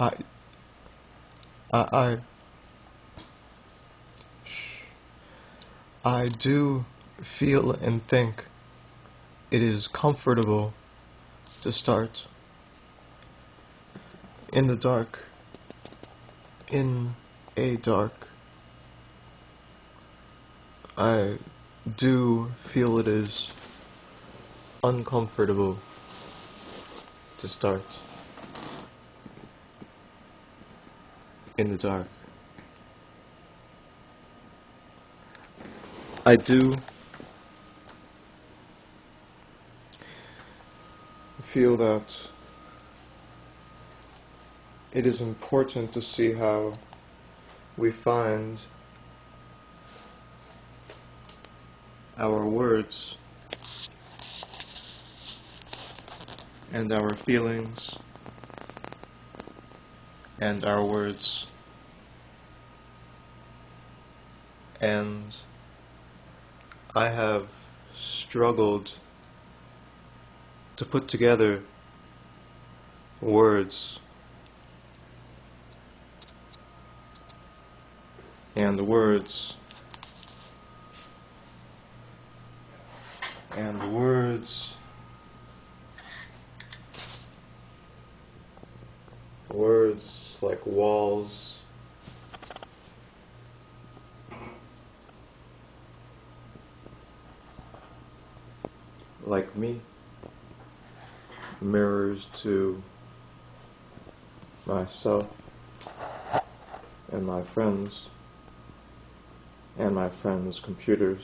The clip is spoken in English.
I, I, I, do feel and think it is comfortable to start in the dark, in a dark. I do feel it is uncomfortable to start in the dark. I do feel that it is important to see how we find our words and our feelings and our words and I have struggled to put together words and the words and the words words like walls like me mirrors to myself and my friends and my friends' computers.